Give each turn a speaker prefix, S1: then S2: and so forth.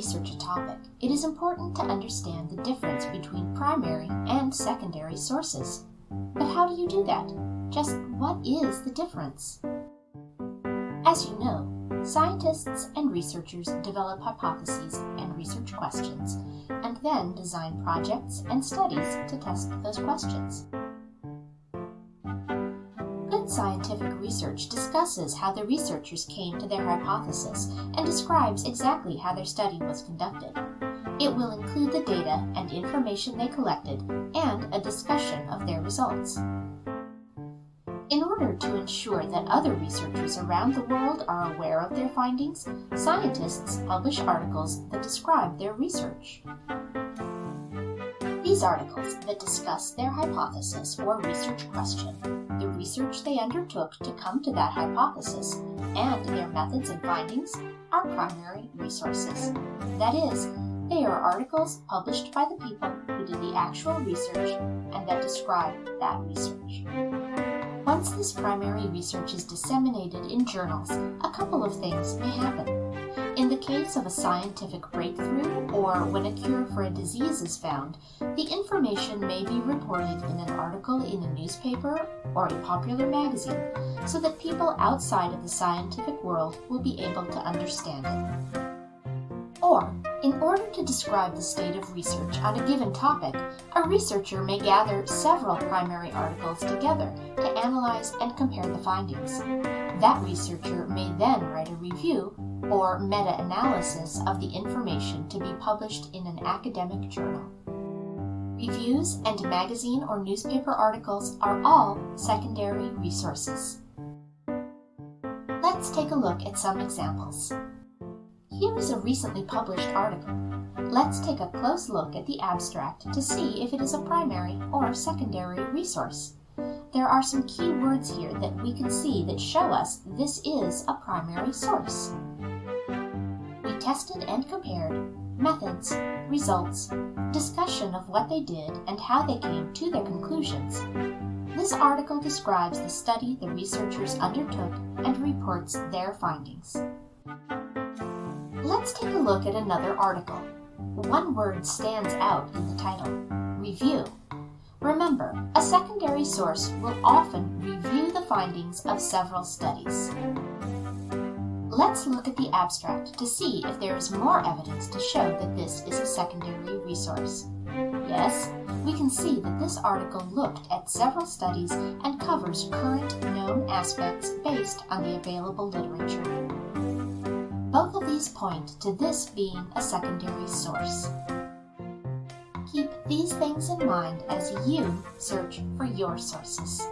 S1: research a topic, it is important to understand the difference between primary and secondary sources. But how do you do that? Just what is the difference? As you know, scientists and researchers develop hypotheses and research questions, and then design projects and studies to test those questions. Scientific research discusses how the researchers came to their hypothesis and describes exactly how their study was conducted. It will include the data and information they collected and a discussion of their results. In order to ensure that other researchers around the world are aware of their findings, scientists publish articles that describe their research. These articles that discuss their hypothesis or research question, the research they undertook to come to that hypothesis, and their methods and findings are primary resources. That is, they are articles published by the people who did the actual research and that describe that research. Once this primary research is disseminated in journals, a couple of things may happen. In the case of a scientific breakthrough or when a cure for a disease is found, the information may be reported in an article in a newspaper or a popular magazine so that people outside of the scientific world will be able to understand it. Or, in order to describe the state of research on a given topic, a researcher may gather several primary articles together to analyze and compare the findings. That researcher may then write a review or meta-analysis of the information to be published in an academic journal. Reviews and magazine or newspaper articles are all secondary resources. Let's take a look at some examples. Here is a recently published article. Let's take a close look at the abstract to see if it is a primary or secondary resource. There are some key words here that we can see that show us this is a primary source. We tested and compared methods, results, discussion of what they did and how they came to their conclusions. This article describes the study the researchers undertook and reports their findings. Let's take a look at another article. One word stands out in the title, review. Remember, a secondary source will often review the findings of several studies. Let's look at the abstract to see if there is more evidence to show that this is a secondary resource. Yes, we can see that this article looked at several studies and covers current known aspects based on the available literature. Both of these point to this being a secondary source. Keep these things in mind as you search for your sources.